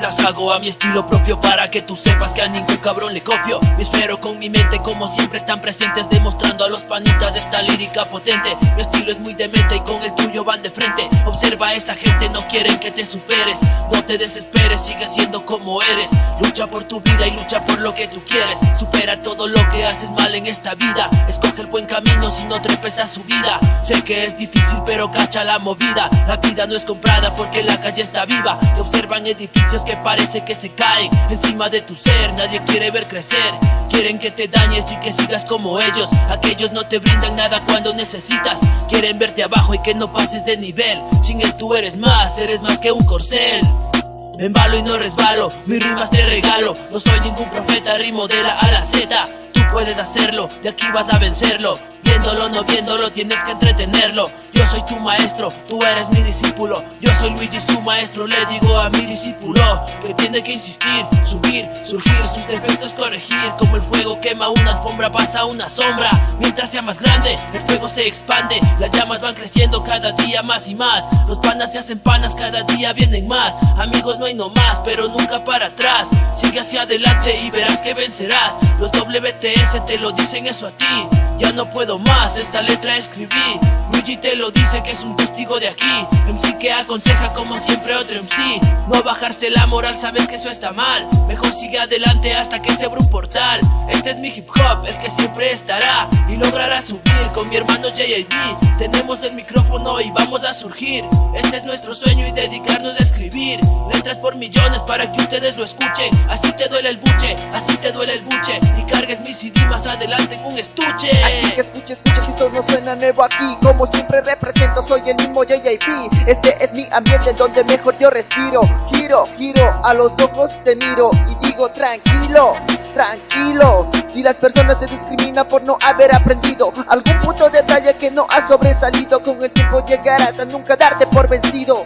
las hago a mi estilo propio Para que tú sepas que a ningún cabrón le copio. Me espero con mi mente como siempre están presentes Demostrando a los panitas esta lírica potente. Mi estilo es muy demente y con el tuyo van de frente. Observa a esa gente, no quieren que te superes. No te desesperes, sigue siendo como eres. Lucha por tu vida y lucha por lo que tú quieres. Supera todo lo que haces mal en esta vida. Escoge no trepes a su vida. Sé que es difícil pero cacha la movida. La vida no es comprada porque la calle está viva. Te observan edificios que parece que se caen Encima de tu ser. Nadie quiere ver crecer. Quieren que te dañes y que sigas como ellos. Aquellos no te brindan nada cuando necesitas. Quieren verte abajo y que no pases de nivel. Sin él tú eres más, eres más que un corcel. Me embalo y no resbalo, mis rimas te regalo. No soy ningún profeta, rimo de la A la Z Tú puedes hacerlo, y aquí vas a vencerlo Viéndolo, no viéndolo, tienes que entretenerlo. Yo soy tu maestro, tú eres mi discípulo. Yo soy Luigi, su maestro, le digo a mi discípulo Que tiene que insistir, subir, surgir, sus defectos corregir. Como el fuego quema una alfombra, pasa una sombra. Mientras sea más grande, el fuego se expande. Las llamas van creciendo cada día más y más. Los panas se hacen panas, cada día vienen más. Amigos no hay no más, pero nunca para atrás. Sigue hacia adelante y verás que vencerás. Los WTS te lo dicen eso a ti Ya no puedo más, esta letra escribí. Luigi te lo dice que es un testigo de aquí. MC que aconseja como siempre otro MC No bajarse la moral, sabes que eso está mal. Mejor sigue adelante hasta que se abra un portal. Este es mi hip hop, el que siempre estará. Y logrará subir con mi hermano JIB Tenemos el micrófono y vamos a surgir. Este es nuestro sueño y dedicarnos a escribir. Letras por millones para que ustedes lo escuchen. Así te duele el buche, así te duele el buche cargues mi CD más adelante en un estuche. Así que escucha, escucha que esto no suena nuevo aquí. Como siempre represento, soy el mismo JJP Este es mi ambiente donde mejor yo respiro. Giro, giro, a los ojos te miro Y digo tranquilo, tranquilo. Si las personas te discriminan por no haber aprendido Algún punto de detalle que no has sobresalido Con el tiempo llegarás a nunca darte por vencido